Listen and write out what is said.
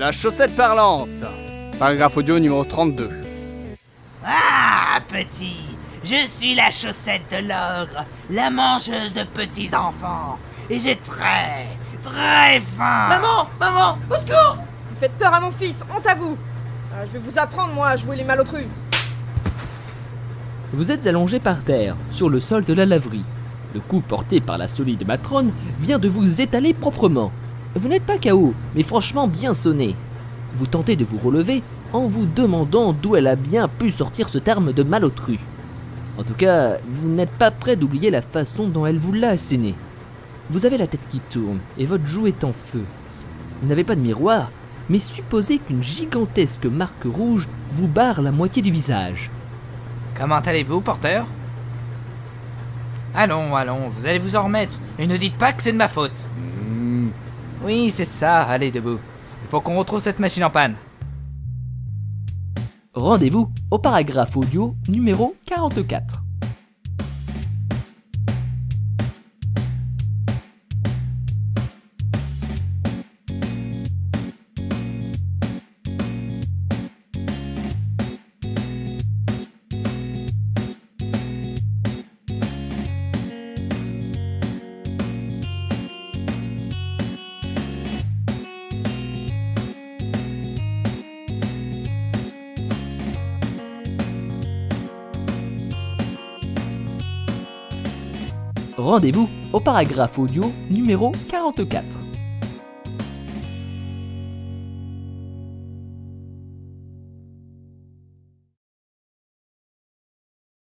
La chaussette parlante. Paragraphe audio numéro 32. Ah, petit, je suis la chaussette de l'ogre, la mangeuse de petits enfants, et j'ai très, très faim. Maman Maman Au secours Vous faites peur à mon fils, honte à vous Ah, Je vais vous apprendre, moi, à jouer les malotrus. Vous êtes allongé par terre, sur le sol de la laverie. Le coup porté par la solide matrone vient de vous étaler proprement. Vous n'êtes pas KO, mais franchement bien sonné. Vous tentez de vous relever en vous demandant d'où elle a bien pu sortir ce terme de malotru. En tout cas, vous n'êtes pas prêt d'oublier la façon dont elle vous l'a asséné. Vous avez la tête qui tourne et votre joue est en feu. Vous n'avez pas de miroir, mais supposez qu'une gigantesque marque rouge vous barre la moitié du visage. Comment allez-vous, porteur? Allons, allons, vous allez vous en remettre. Et ne dites pas que c'est de ma faute. Oui, c'est ça, allez debout. Il faut qu'on retrouve cette machine en panne. Rendez-vous au paragraphe audio numéro 44. Rendez-vous au paragraphe audio numéro 44.